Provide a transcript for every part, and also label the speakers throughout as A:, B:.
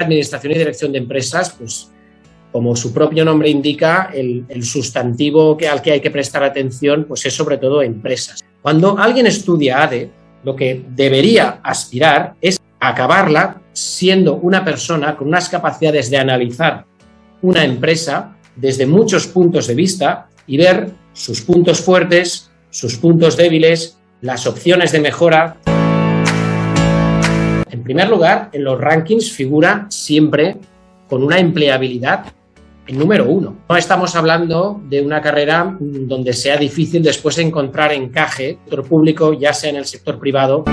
A: Administración y dirección de empresas, pues como su propio nombre indica, el, sustantivo que, al que hay que prestar atención pues es sobre todo empresas. Cuando alguien estudia ADE, lo que debería aspirar es acabarla siendo una persona con unas capacidades de analizar una empresa desde muchos puntos de vista y ver sus puntos fuertes, sus puntos débiles, las opciones de mejora. En primer lugar, en los rankings figura siempre con una empleabilidad en número uno. No estamos hablando de una carrera donde sea difícil después encontrar encaje, sector público, ya sea en el sector privado.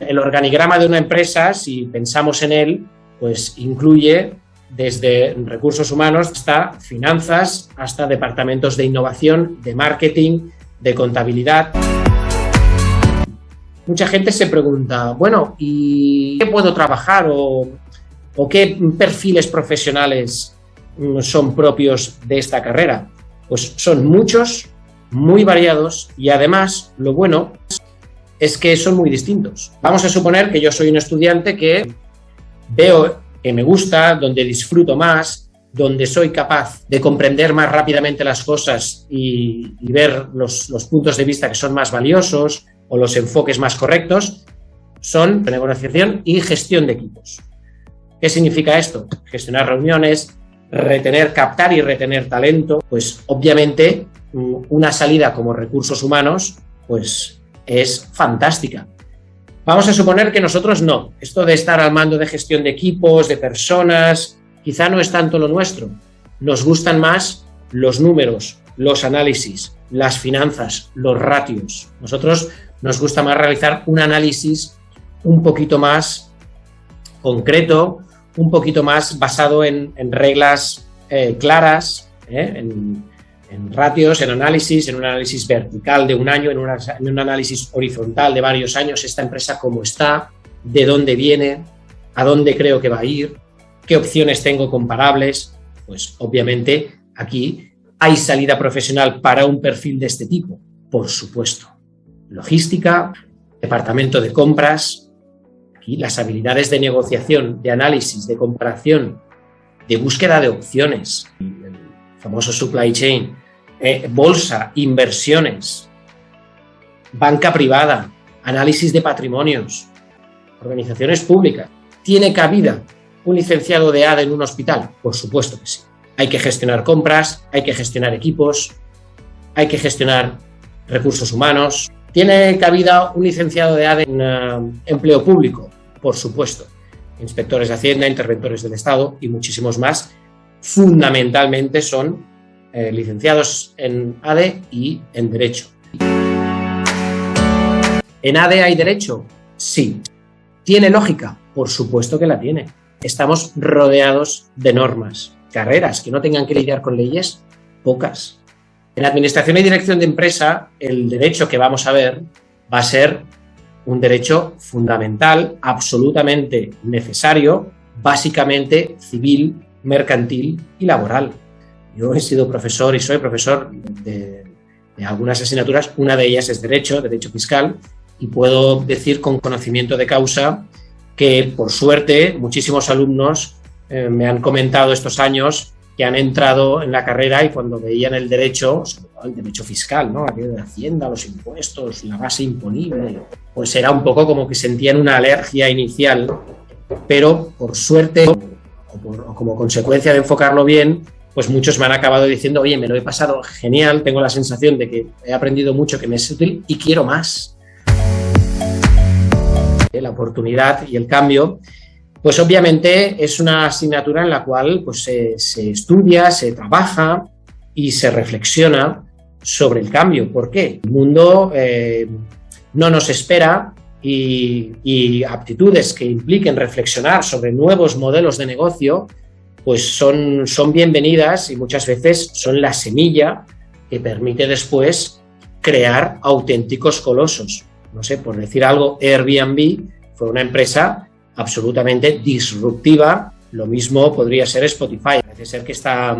A: El organigrama de una empresa, si pensamos en él, pues incluye desde recursos humanos hasta finanzas, hasta departamentos de innovación, de marketing, de contabilidad. Mucha gente se pregunta, bueno, ¿y qué puedo trabajar o, qué perfiles profesionales mm, son propios de esta carrera? Pues son muchos, muy variados y además lo bueno es que son muy distintos. Vamos a suponer que yo soy un estudiante que veo que me gusta, donde disfruto más, donde soy capaz de comprender más rápidamente las cosas y, ver los, puntos de vista que son más valiosos o los enfoques más correctos, son negociación y gestión de equipos. ¿Qué significa esto? Gestionar reuniones, retener, captar y retener talento, pues obviamente mm, una salida como recursos humanos pues es fantástica. Vamos a suponer que nosotros no. Esto de estar al mando de gestión de equipos, de personas, quizá no es tanto lo nuestro. Nos gustan más los números, los análisis, las finanzas, los ratios. Nosotros nos gusta más realizar un análisis un poquito más concreto, un poquito más basado en, reglas eh, claras, eh, en, en ratios, en análisis, en un análisis vertical de un año, en, un análisis horizontal de varios años, esta empresa cómo está, de dónde viene, a dónde creo que va a ir, qué opciones tengo comparables, pues obviamente aquí hay salida profesional para un perfil de este tipo, por supuesto. Logística, departamento de compras, las habilidades de negociación, de análisis, de comparación, de búsqueda de opciones, el famoso supply chain, eh, bolsa, inversiones, banca privada, análisis de patrimonios, organizaciones públicas. ¿Tiene cabida un licenciado de ADE en un hospital? Por supuesto que sí. Hay que gestionar compras, hay que gestionar equipos, hay que gestionar recursos humanos. ¿Tiene cabida un licenciado de ADE en eh, empleo público? Por supuesto. Inspectores de Hacienda, interventores del Estado y muchísimos más. Fundamentalmente son eh, licenciados en ADE y en Derecho. ¿En ADE hay Derecho? Sí. ¿Tiene lógica? Por supuesto que la tiene. Estamos rodeados de normas. Carreras que no tengan que lidiar con leyes, pocas. En Administración y Dirección de Empresa, el derecho que vamos a ver va a ser un derecho fundamental, absolutamente necesario, básicamente civil, mercantil y laboral. Yo he sido profesor y soy profesor de, algunas asignaturas, una de ellas es Derecho, Derecho Fiscal, y puedo decir con conocimiento de causa que, por suerte, muchísimos alumnos eh, me han comentado estos años que han entrado en la carrera y cuando veían el derecho, el derecho fiscal, ¿no? aquello de Hacienda, los impuestos, la base imponible, pues era un poco como que sentían una alergia inicial, pero por suerte, o como consecuencia de enfocarlo bien, pues muchos me han acabado diciendo, oye, me lo he pasado genial, tengo la sensación de que he aprendido mucho, que me es útil y quiero más. La oportunidad y el cambio, pues obviamente es una asignatura en la cual pues, se, estudia, se trabaja y se reflexiona sobre el cambio. ¿Por qué? El mundo eh, no nos espera y, y aptitudes que impliquen reflexionar sobre nuevos modelos de negocio pues son, son bienvenidas y muchas veces son la semilla que permite después crear auténticos colosos. No sé, por decir algo, Airbnb fue una empresa absolutamente disruptiva, lo mismo podría ser Spotify. Parece ser que está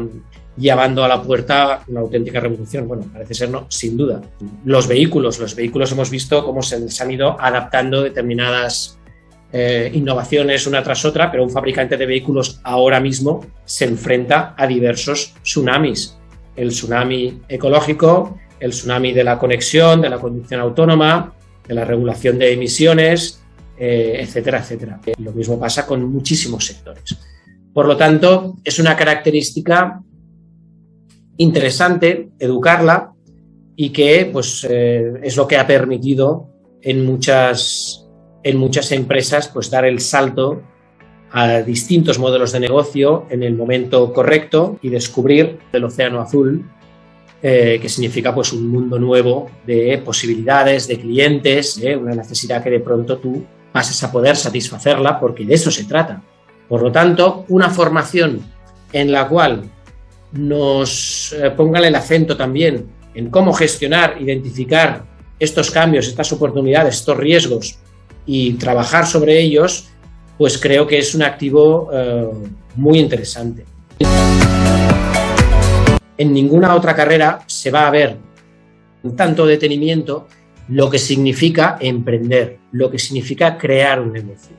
A: llevando a la puerta una auténtica revolución. Bueno, parece ser no, sin duda. Los vehículos, los vehículos hemos visto cómo se, han ido adaptando determinadas eh, innovaciones una tras otra, pero un fabricante de vehículos ahora mismo se enfrenta a diversos tsunamis. El tsunami ecológico, el tsunami de la conexión, de la conducción autónoma, de la regulación de emisiones, eh, etcétera, etcétera. Lo mismo pasa con muchísimos sectores. Por lo tanto, es una característica interesante educarla y que pues, eh, es lo que ha permitido en muchas, en muchas empresas pues, dar el salto a distintos modelos de negocio en el momento correcto y descubrir el océano azul, eh, que significa pues, un mundo nuevo de posibilidades, de clientes, una necesidad que de pronto tú pases a poder satisfacerla porque de eso se trata. Por lo tanto, una formación en la cual nos eh, pongan el acento también en cómo gestionar, identificar estos cambios, estas oportunidades, estos riesgos y trabajar sobre ellos, pues creo que es un activo eh, muy interesante. En ninguna otra carrera se va a ver tanto detenimiento lo que significa emprender, lo que significa crear un negocio.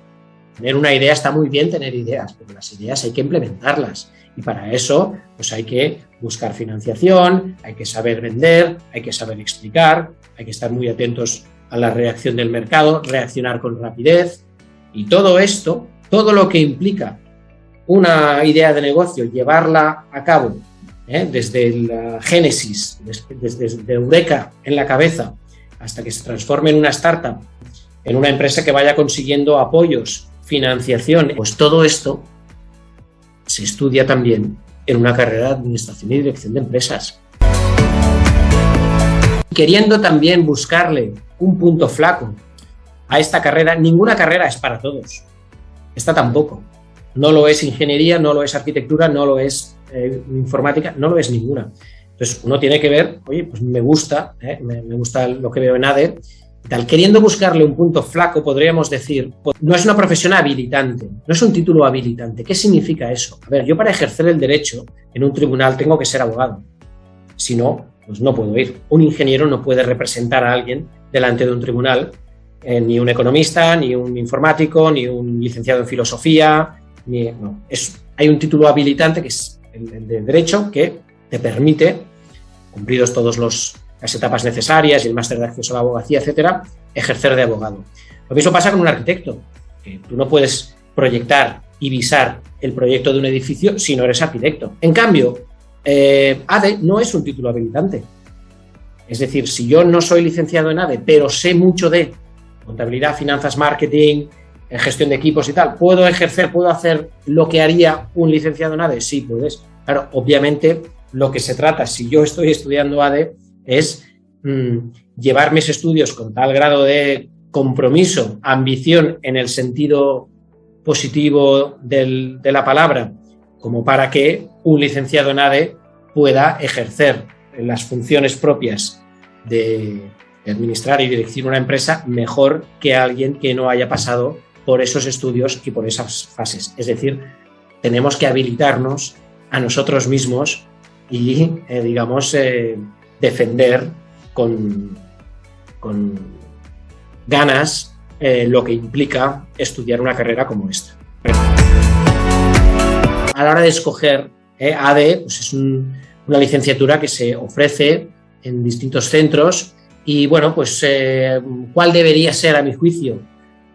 A: Tener una idea está muy bien tener ideas, pero las ideas hay que implementarlas. Y para eso, pues hay que buscar financiación, hay que saber vender, hay que saber explicar, hay que estar muy atentos a la reacción del mercado, reaccionar con rapidez. Y todo esto, todo lo que implica una idea de negocio, llevarla a cabo ¿eh? desde la génesis, desde Eureka en la cabeza, hasta que se transforme en una startup, en una empresa que vaya consiguiendo apoyos, financiación, pues todo esto se estudia también en una carrera de administración y dirección de empresas. Queriendo también buscarle un punto flaco a esta carrera, ninguna carrera es para todos. Esta tampoco. No lo es ingeniería, no lo es arquitectura, no lo es eh, informática, no lo es ninguna. Entonces uno tiene que ver, oye, pues me gusta, eh, me, gusta lo que veo en ADE, tal. Queriendo buscarle un punto flaco, podríamos decir, pues, no es una profesión habilitante, no es un título habilitante. ¿Qué significa eso? A ver, yo para ejercer el derecho en un tribunal tengo que ser abogado. Si no, pues no puedo ir. Un ingeniero no puede representar a alguien delante de un tribunal, eh, ni un economista, ni un informático, ni un licenciado en filosofía, ni, no. Es, hay un título habilitante que es el, el de derecho que te permite, cumplidos todos los las etapas necesarias y el máster de acceso a la abogacía, etcétera, ejercer de abogado. Lo mismo pasa con un arquitecto, que tú no puedes proyectar y visar el proyecto de un edificio si no eres arquitecto. En cambio, eh, ADE no es un título habilitante. Es decir, si yo no soy licenciado en ADE, pero sé mucho de contabilidad, finanzas, marketing, en gestión de equipos y tal, ¿puedo ejercer, puedo hacer lo que haría un licenciado en ADE? Sí, puedes. Claro, obviamente lo que se trata, si yo estoy estudiando ADE, es mmm, llevar mis estudios con tal grado de compromiso, ambición en el sentido positivo de la palabra, como para que un licenciado en ADE pueda ejercer las funciones propias de, de administrar y dirigir una empresa mejor que alguien que no haya pasado por esos estudios y por esas fases. Es decir, tenemos que habilitarnos a nosotros mismos y, eh, digamos, eh, defender con, con ganas eh, lo que implica estudiar una carrera como esta. A la hora de escoger ADE, pues es un, una licenciatura que se ofrece en distintos centros y bueno, pues ¿cuál debería ser a mi juicio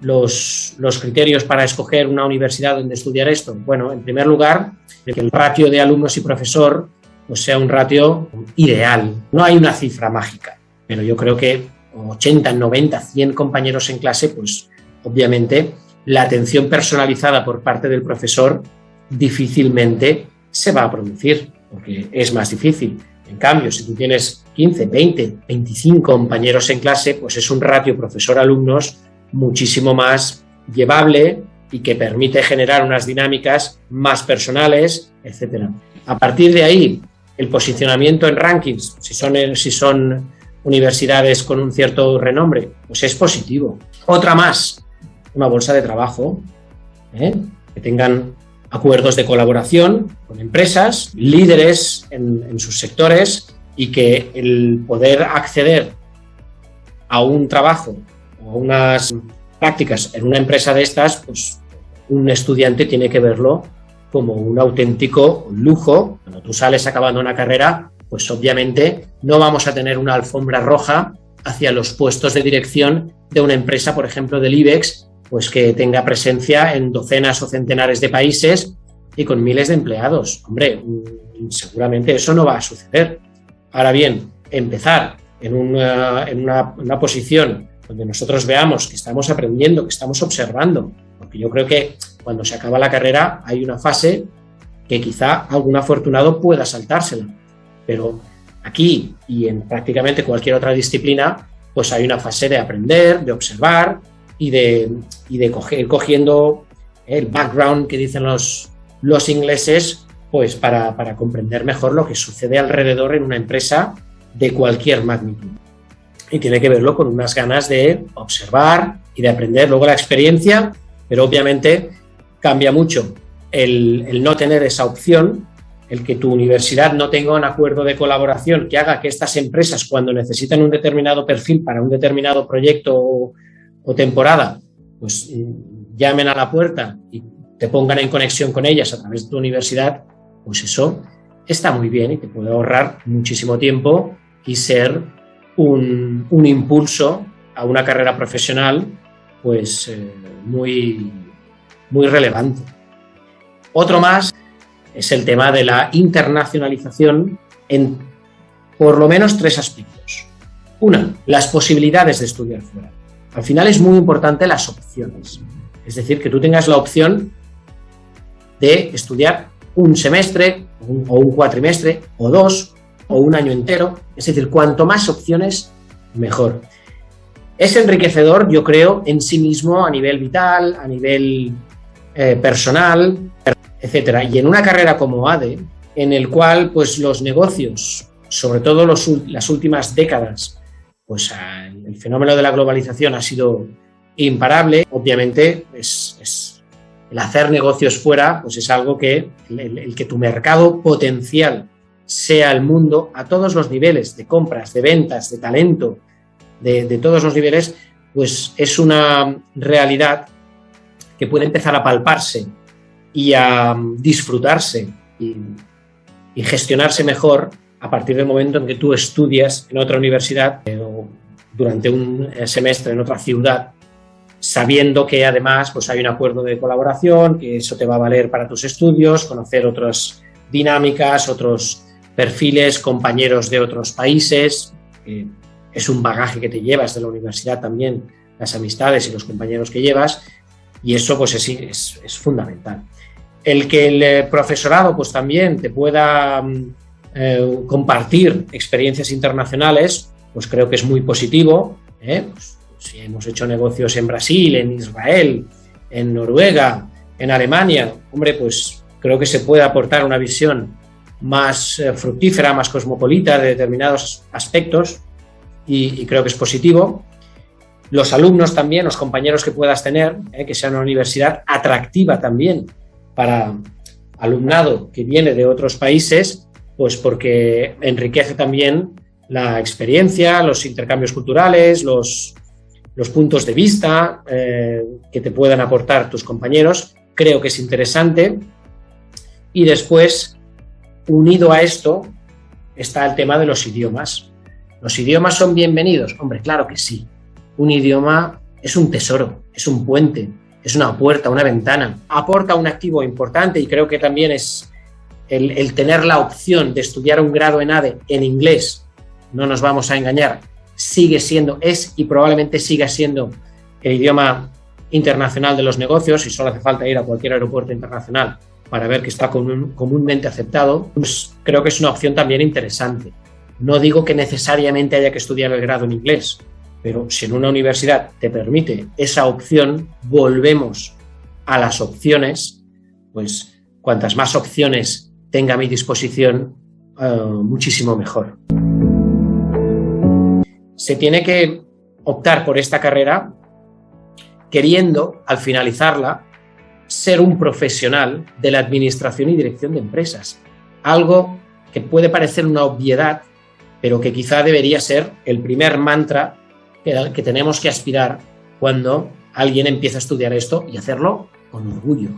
A: los, los, criterios para escoger una universidad donde estudiar esto? Bueno, en primer lugar, el ratio de alumnos y profesor pues sea un ratio ideal. No hay una cifra mágica, pero yo creo que 80, 90, 100 compañeros en clase, pues obviamente la atención personalizada por parte del profesor difícilmente se va a producir, porque es más difícil. En cambio, si tú tienes 15, 20, 25 compañeros en clase, pues es un ratio profesor-alumnos muchísimo más llevable y que permite generar unas dinámicas más personales, etc. A partir de ahí, el posicionamiento en rankings, si son, si son universidades con un cierto renombre, pues es positivo. Otra más, una bolsa de trabajo, ¿eh? que tengan acuerdos de colaboración con empresas, líderes en, en sus sectores y que el poder acceder a un trabajo o unas prácticas en una empresa de estas, pues un estudiante tiene que verlo como un auténtico lujo. Cuando tú sales acabando una carrera, pues obviamente no vamos a tener una alfombra roja hacia los puestos de dirección de una empresa, por ejemplo, del IBEX, pues que tenga presencia en docenas o centenares de países y con miles de empleados. Hombre, mm, seguramente eso no va a suceder. Ahora bien, empezar en una, en una, posición donde nosotros veamos que estamos aprendiendo, que estamos observando, porque yo creo que cuando se acaba la carrera hay una fase que quizá algún afortunado pueda saltársela, pero aquí y en prácticamente cualquier otra disciplina, pues hay una fase de aprender, de observar y de, y de coger, cogiendo el background que dicen los, los ingleses, pues para, para comprender mejor lo que sucede alrededor en una empresa de cualquier magnitud. Y tiene que verlo con unas ganas de observar y de aprender. Luego la experiencia, pero obviamente cambia mucho el, no tener esa opción, el que tu universidad no tenga un acuerdo de colaboración que haga que estas empresas, cuando necesitan un determinado perfil para un determinado proyecto o, temporada, pues llamen a la puerta y te pongan en conexión con ellas a través de tu universidad, pues eso está muy bien y te puede ahorrar muchísimo tiempo y ser un, impulso a una carrera profesional pues eh, muy, muy relevante. Otro más es el tema de la internacionalización en por lo menos tres aspectos. Una, las posibilidades de estudiar fuera. Al final es muy importante las opciones. Es decir, que tú tengas la opción de estudiar un semestre o un cuatrimestre o dos o un año entero. Es decir, cuanto más opciones, mejor. Es enriquecedor, yo creo, en sí mismo a nivel vital, a nivel eh, personal, etcétera. Y en una carrera como ADE, en el cual pues, los negocios, sobre todo las últimas décadas, pues el fenómeno de la globalización ha sido imparable, obviamente es, el hacer negocios fuera pues es algo que el que tu mercado potencial sea el mundo a todos los niveles de compras, de ventas, de talento, de, todos los niveles, pues es una realidad que puede empezar a palparse y a disfrutarse y, gestionarse mejor a partir del momento en que tú estudias en otra universidad eh, o durante un eh, semestre en otra ciudad, sabiendo que además pues hay un acuerdo de colaboración, que eso te va a valer para tus estudios, conocer otras dinámicas, otros perfiles, compañeros de otros países, es un bagaje que te llevas de la universidad también, las amistades y los compañeros que llevas, y eso pues es, es, fundamental. El que el eh, profesorado pues también te pueda mm, eh, compartir experiencias internacionales, pues creo que es muy positivo. ¿eh? Pues, si hemos hecho negocios en Brasil, en Israel, en Noruega, en Alemania, hombre, pues creo que se puede aportar una visión más fructífera, más cosmopolita de determinados aspectos y, creo que es positivo. Los alumnos también, los compañeros que puedas tener, eh, que sea una universidad atractiva también para alumnado que viene de otros países, pues porque enriquece también la experiencia, los intercambios culturales, los, los puntos de vista eh, que te puedan aportar tus compañeros. Creo que es interesante. Y después, unido a esto está el tema de los idiomas. ¿Los idiomas son bienvenidos? Hombre, claro que sí. Un idioma es un tesoro, es un puente, es una puerta, una ventana. Aporta un activo importante y creo que también es el, tener la opción de estudiar un grado en ADE en inglés, no nos vamos a engañar, sigue siendo, es y probablemente siga siendo el idioma internacional de los negocios y solo hace falta ir a cualquier aeropuerto internacional para ver que está comúnmente aceptado, pues creo que es una opción también interesante. No digo que necesariamente haya que estudiar el grado en inglés, pero si en una universidad te permite esa opción, volvemos a las opciones, pues cuantas más opciones tenga a mi disposición, eh, muchísimo mejor. Se tiene que optar por esta carrera queriendo, al finalizarla, ser un profesional de la administración y dirección de empresas. Algo que puede parecer una obviedad, pero que quizá debería ser el primer mantra que, tenemos que aspirar cuando alguien empieza a estudiar esto y hacerlo con orgullo.